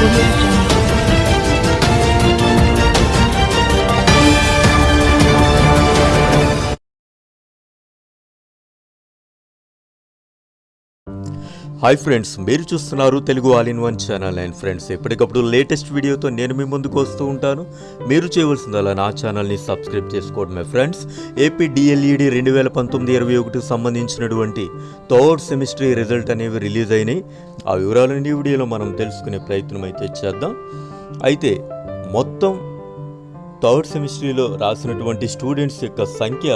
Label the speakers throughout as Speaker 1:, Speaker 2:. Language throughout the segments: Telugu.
Speaker 1: Thank you. హాయ్ ఫ్రెండ్స్ మీరు చూస్తున్నారు Telugu all in one channel and friends ఎప్పటికప్పుడు లేటెస్ట్ వీడియోతో నేను మీ ముందుకు వస్తూ ఉంటాను. మీరు చేయవలసిందల్లా నా ఛానల్ని సబ్స్క్రైబ్ చేసుకోవడమే ఫ్రెండ్స్ ఏపీ డిఎల్ఈడి రెండు వేల పంతొమ్మిది ఇరవై ఒకటికి సంబంధించినటువంటి థర్డ్ సెమిస్టర్ రిజల్ట్ అనేవి రిలీజ్ అయినాయి. ఆ వివరాలన్నీ ఈ వీడియోలో మనం తెలుసుకునే ప్రయత్నం అయితే చేద్దాం. అయితే మొత్తం థర్డ్ సెమిస్టర్లో రాసినటువంటి స్టూడెంట్స్ యొక్క సంఖ్య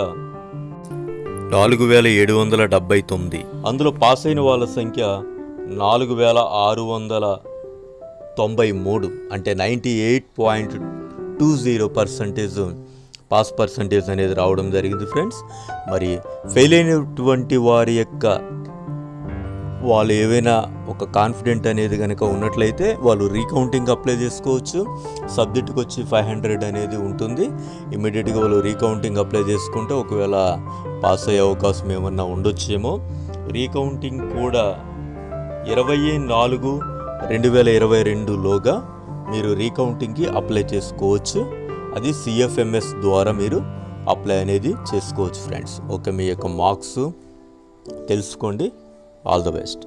Speaker 1: నాలుగు వేల ఏడు వందల డెబ్బై తొమ్మిది. అందులో పాస్ అయిన వాళ్ళ సంఖ్య నాలుగు వేల ఆరు వందల తొంభై మూడు అంటే ninety eight point two zero percentage pass percentage అనేది రావడం జరిగింది ఫ్రెండ్స్. మరి ఫెయిల్ అయినటువంటి వారి యొక్క వాళ్ళు ఏవైనా ఒక కాన్ఫిడెంట్ అనేది కనుక ఉన్నట్లయితే వాళ్ళు రీకౌంటింగ్ అప్లై చేసుకోవచ్చు. సబ్జెక్టుకి వచ్చి ఫైవ్ హండ్రెడ్ అనేది ఉంటుంది. ఇమీడియట్గా వాళ్ళు రీకౌంటింగ్ అప్లై చేసుకుంటే ఒకవేళ పాస్ అయ్యే అవకాశం ఏమన్నా ఉండొచ్చేమో. రీకౌంటింగ్ కూడా ఇరవై నాలుగు రెండు వేల ఇరవై రెండులోగా మీరు రీకౌంటింగ్కి అప్లై చేసుకోవచ్చు. అది సిఎఫ్ఎంఎస్ ద్వారా మీరు అప్లై అనేది చేసుకోవచ్చు ఫ్రెండ్స్ ఓకే మీ యొక్క మార్క్స్ తెలుసుకోండి. All the best.